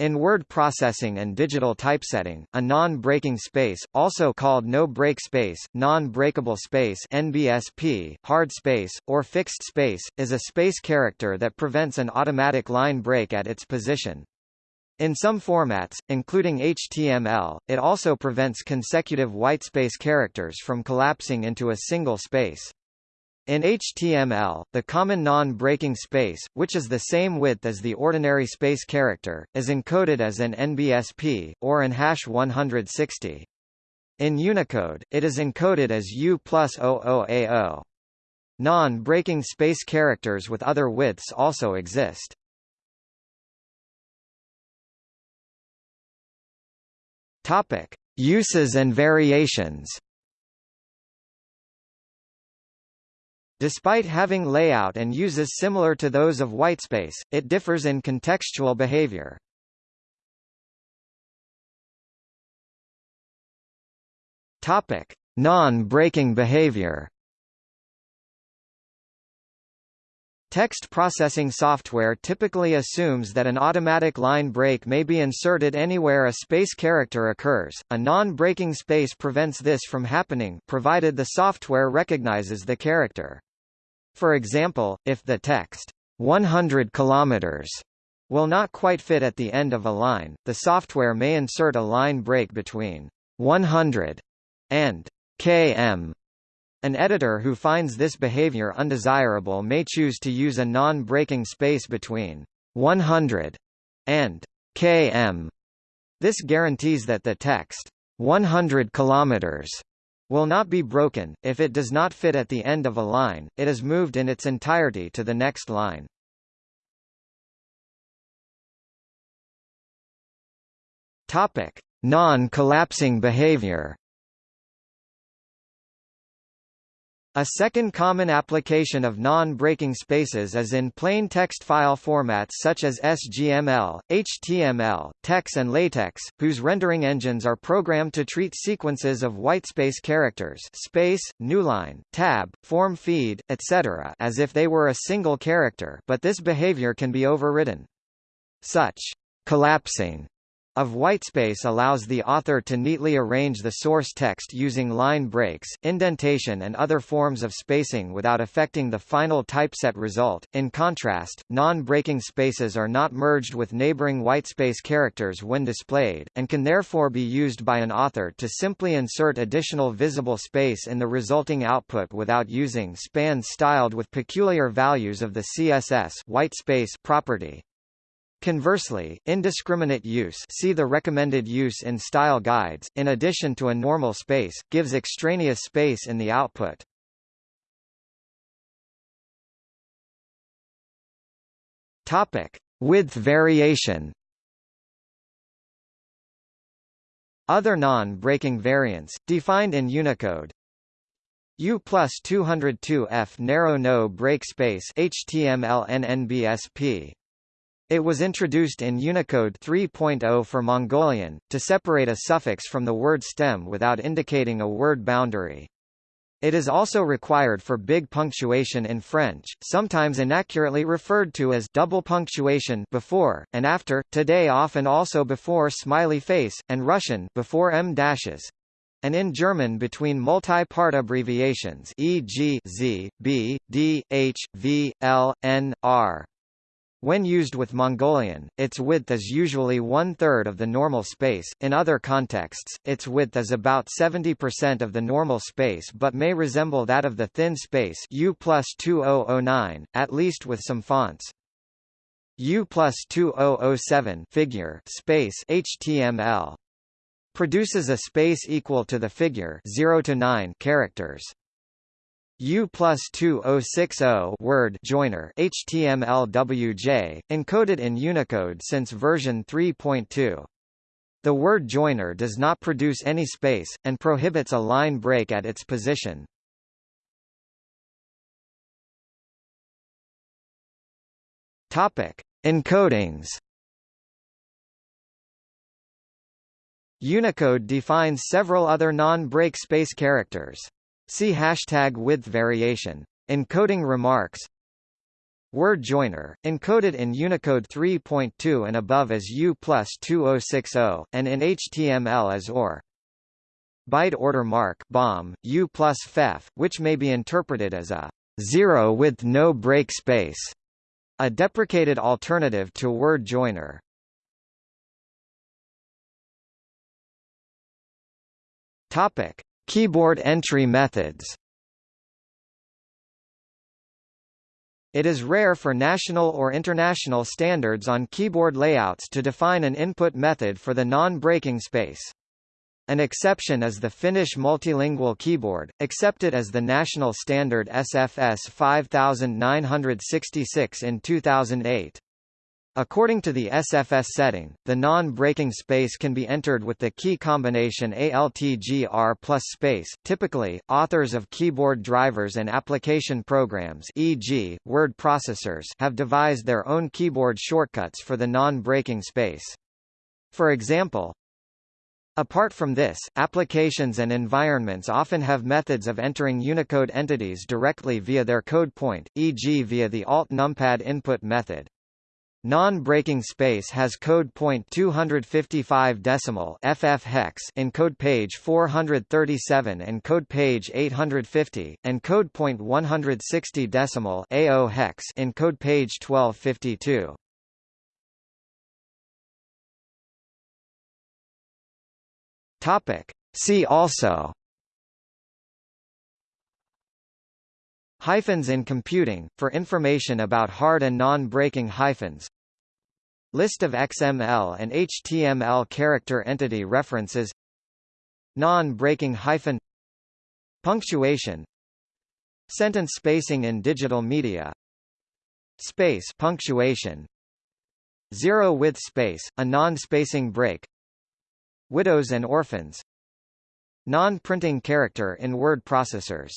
In word processing and digital typesetting, a non-breaking space, also called no-break space, non-breakable space NBSP, hard space, or fixed space, is a space character that prevents an automatic line break at its position. In some formats, including HTML, it also prevents consecutive whitespace characters from collapsing into a single space. In HTML, the common non-breaking space, which is the same width as the ordinary space character, is encoded as an NBSP, or an hash 160. In Unicode, it is encoded as U plus 00A0. Non-breaking space characters with other widths also exist. Uses and variations. Despite having layout and uses similar to those of whitespace, it differs in contextual behavior. Topic: Non-breaking behavior. Text processing software typically assumes that an automatic line break may be inserted anywhere a space character occurs. A non-breaking space prevents this from happening provided the software recognizes the character. For example, if the text 100 kilometers will not quite fit at the end of a line, the software may insert a line break between 100 and km. An editor who finds this behavior undesirable may choose to use a non-breaking space between 100 and km. This guarantees that the text 100 kilometers will not be broken, if it does not fit at the end of a line, it is moved in its entirety to the next line. Non-collapsing behavior. A second common application of non-breaking spaces is in plain text file formats such as SGML, HTML, TeX and LaTeX, whose rendering engines are programmed to treat sequences of whitespace characters space, newline, tab, form feed, etc. as if they were a single character but this behavior can be overridden. Such collapsing of whitespace allows the author to neatly arrange the source text using line breaks, indentation and other forms of spacing without affecting the final typeset result. In contrast, non-breaking spaces are not merged with neighboring whitespace characters when displayed, and can therefore be used by an author to simply insert additional visible space in the resulting output without using spans styled with peculiar values of the CSS whitespace property. Conversely, indiscriminate use see the recommended use in style guides, in addition to a normal space, gives extraneous space in the output. Topic. Width variation Other non-breaking variants, defined in Unicode U plus 202F narrow no break space HTML NNBSP it was introduced in Unicode 3.0 for Mongolian, to separate a suffix from the word stem without indicating a word boundary. It is also required for big punctuation in French, sometimes inaccurately referred to as double punctuation before, and after, today often also before smiley face, and Russian before em dashes, and in German between multi-part abbreviations e.g. z, b, d, h, v, l, n, r. When used with Mongolian, its width is usually one-third of the normal space, in other contexts, its width is about 70% of the normal space but may resemble that of the thin space U plus 2009, at least with some fonts. U plus 2007 figure space HTML produces a space equal to the figure 0 to 9 characters. U plus 2060 word joiner HTML-WJ, encoded in Unicode since version 3.2. The word joiner does not produce any space, and prohibits a line break at its position. Topic. Encodings Unicode defines several other non-break space characters. See hashtag width variation. Encoding remarks Word joiner, encoded in Unicode 3.2 and above as U plus 2060, and in HTML as OR. Byte order mark BOM, U plus FEF, which may be interpreted as a zero width no break space, a deprecated alternative to word joiner. Topic: Keyboard entry methods. It is rare for national or international standards on keyboard layouts to define an input method for the non-breaking space. An exception is the Finnish multilingual keyboard, accepted as the national standard SFS 5966 in 2008. According to the SFS setting, the non-breaking space can be entered with the key combination ALTGR plus space. Typically, authors of keyboard drivers and application programs e.g., word processors have devised their own keyboard shortcuts for the non-breaking space. For example, Apart from this, applications and environments often have methods of entering Unicode entities directly via their code point, e.g. via the alt numpad input method. Non-breaking space has code point 255 decimal FF hex in code page 437 and code page 850, and code point 160 decimal AO hex in code page 1252. Topic. See also Hyphens in computing, for information about hard and non-breaking hyphens. List of XML and HTML character entity references. Non-breaking hyphen. Punctuation. Sentence spacing in digital media. Space punctuation. Zero width space, a non-spacing break. Widows and orphans. Non-printing character in word processors